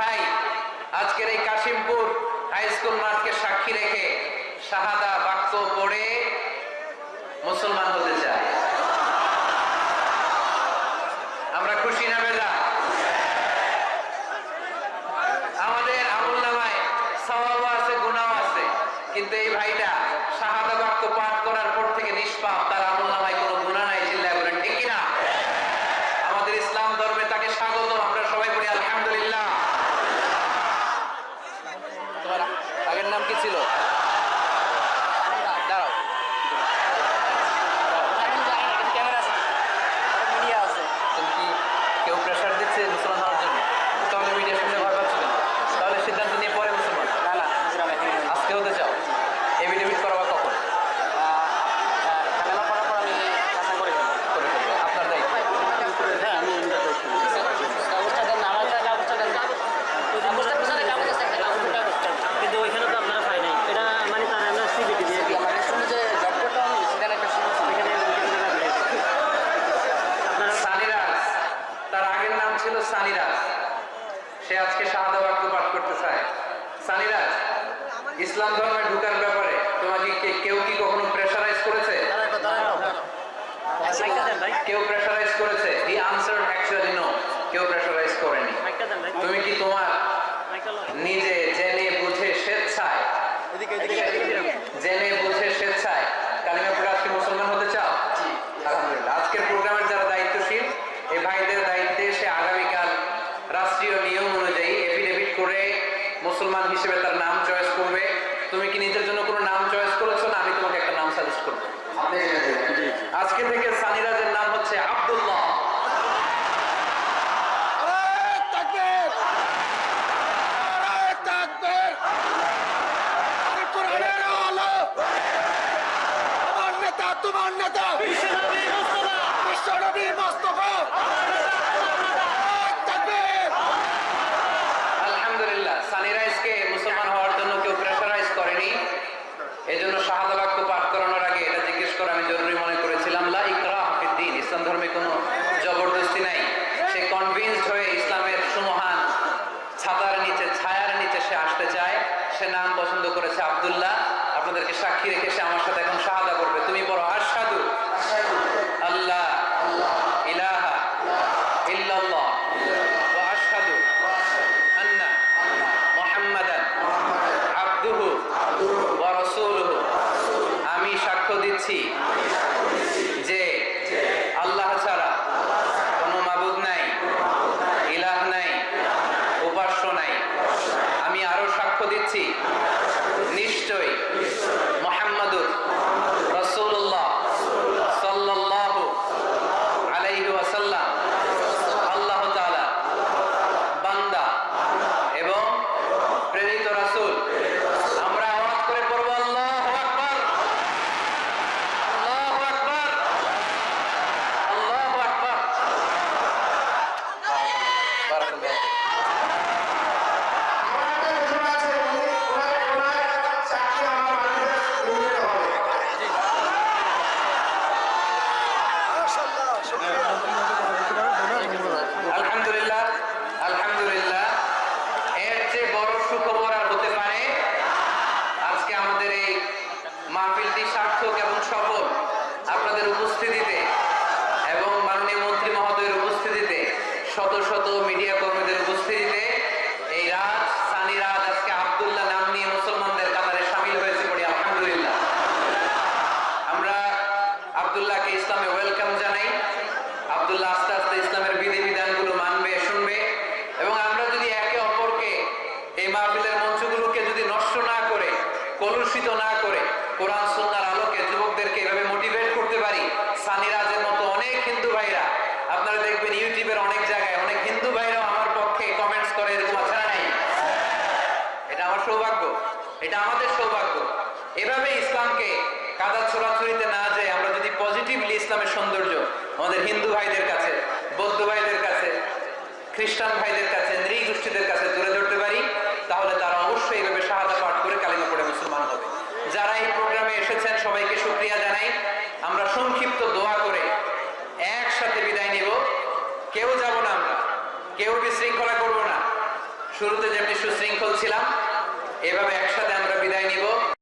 ভাই, আজকের এই কাশিমপুর হাই স্কুল মাঠকে সাক্ষী রেখে শাহাদা বাক্য পড়ে মুসলমান হতে চায়। আমরা খুশি না বেজা আমাদের আমুল নামায় সওয়াব আছে, গুনাহ আছে। কিন্তু এই ভাইটা শাহাদা বাক্য পাঠ করার পর থেকে নিষ্পাপ, তার আমুল নামায় কোনো গুনাহ নাই, চিল্লায় বলেন, ঠিক কি না আমাদের ইসলাম ধর্মে তাকে স্বাগত আমরা সবাই বলি আলহামদুলিল্লাহ তোমার আগের নাম কি ছিল দাঁড়াও তুমি কি কেউ প্রেশার দিচ্ছে মুসলমান হওয়ার জন্য তাহলে মিডিয়া শুনতে ভয় পাচ্ছ কেন? তাহলে সিদ্ধান্ত নিয়ে পরে মুসলমান আজকে হতে চাও এভিডেভিট করাবা কখন করে ফেলবে আপনার দায়িত্ব কিন্তু ওইখানে তো আপনারা পাই নাই এটা মানে তার আমরা সিবিটি দিয়ে দিই আপনারা সানিরাজ তার আগের নাম ছিল সানিরাজ সে আজকে শাহাদা বাক্য পাঠ করতে চায়। সানিরাজ ইসলাম ধর্মে ঢুকার ব্যাপারে তোমাকে কেউ কি কখনো প্রেশারাইজ করেছে? কেউ প্রেশারাইজ করেছে? হি আনসার অ্যাকচুয়ালি নো কেউ প্রেশারাইজ করেনি। তুমি কি তোমার নিজে জেনে বুঝে স্বেচ্ছায় জেনে বুঝে স্বেচ্ছায় কালিমা পড়ে আজকে মুসলমান হতে চাও আলহামদুলিল্লাহ আজকের প্রোগ্রামের যারা দায়িত্বশীল এই ভাইদের দায়িত্বে সে আগামীকাল রাষ্ট্রীয় নিয়ম অনুযায়ী এফিডেভিট করে মুসলমান হিসেবে তার নাম চয়েস করবে। তুমি কি নিজের জন্য কোনো নাম চয়েস করেছ? না আমি তোমাকে একটা নাম সাজেস্ট করব। আজকে থেকে সানিরাজের নাম হচ্ছে আব্দুল্লাহ তাকবীর নারায়ে তাকবীর আরে কোরআনের আলো আমার নেতা তোমার নেতা বিশ্বনবী মুস্তাফা বিশ্বনবী মোস্তফা নারায়ে তাকবীর আলহামদুলিল্লাহ সানিরাইজকে মুসলমান হওয়ার জন্য কেউ প্রেশারাইজ করেনি এই জন্য শাহাদা বাক্য পাঠ করানোর আগে এটা জিজ্ঞেস করা আমি জরুরি মনে করেছিলাম লা ইকরাহ ফিদ্দিন ইসলাম ধর্মে কোনো জবরদস্তি নাই সে কনভিন্সড হয়ে ইসলামের সুমহান ছাতার নিচে ছায়ার নিচে সে আসতে চায়। সে নাম পছন্দ করেছে আবদুল্লাহ। আপনাদেরকে সাক্ষী রেখে সে আমার সাথে এখন শাহাদা করবে। তুমি বড় আশহাদু আল্লাহ ইলাহা ইল্লাল্লাহ আমি সাক্ষ্য দিচ্ছি যে আল্লাহ ছাড়া কোনো মাবুদ নাই ইলাহ নাই উপাস্য নাই আমি আরও সাক্ষ্য দিচ্ছি। নিশ্চয় মোহাম্মদুর রাসূলুল্লাহ সাল্লাল্লাহু আলাইহি ওয়াসাল্লাম আল্লাহ তাআলা বান্দা এবং প্রেরিত রাসূল আমরা আওয়াজ করে পড়ব আল্লাহু আকবার আল্লাহু আকবার আল্লাহু আকবার বারাকাল্লাহ আলহামদুলিল্লাহ আলহামদুলিল্লাহ এর চেয়ে বড় সুখবর আর হতে পারে আজকে আমাদের এই মাহফিলটি সার্থক এবং সফল আপনাদের উপস্থিতিতে এবং মাননীয় মন্ত্রী মহোদয়ের উপস্থিতিতে শত শত মিডিয়া কর্মীদের উপস্থিতিতে এই রাজ সানি রাজ আজকে আব্দুল্লাহ নাম নিয়ে মুসলমানদের কাতারে সামিল হয়েছে পড়ি আলহামদুলিল্লাহ। আমরা আব্দুল্লাহকে ইসলামে ওয়েলকাম জানাই। আব্দুল্লাহ আস্তে আস্তে ইসলামের বিধি বিধানগুলো মানবে, শুনবে। এবং আমরা যদি একে অপরকে এই মাহফিলের মঞ্চগুলোকে যদি নষ্ট না করে, কলুষিত না করে, কোরআন, সুন্নার আলোকে যুবকদেরকে এভাবে মোটিভেট করতে পারি সানিরাজের মতো অনেক হিন্দু ভাইরা, আপনারা দেখবেন ইউটিউবের অনেক জায়গায় অনেক হিন্দু ভাইরাও আমার পক্ষে কমেন্টস করে এরকম আছে না নাই এটা আমার সৌভাগ্য এটা আমাদের সৌভাগ্য। এভাবে ইসলামকে কাদা ছোড়াছড়িতে না যায় আমরা যদি পজিটিভলি ইসলামের সৌন্দর্য আমাদের হিন্দু ভাইদের কাছে, বৌদ্ধ ভাইদের কাছে, খ্রিস্টান ভাইদের কাছে নৃগোষ্ঠীদের কাছে তুলে ধরতে পারি, তাহলে তারা অবশ্যই এইভাবে শাহাদা পাঠ করে কালিমা পড়ে মুসলমান হবে। যারা এই প্রোগ্রামে এসেছেন, সবাইকে শুক্রিয়া জানাই। আমরা সংক্ষিপ্ত দোয়া করে একসাথে বিদায় নিব। কেউ যাব না আমরা, কেউ বিশৃঙ্খলা করব না। শুরুতে যেমনি সুশৃঙ্খল ছিলাম এভাবে একসাথে আমরা বিদায় নিব।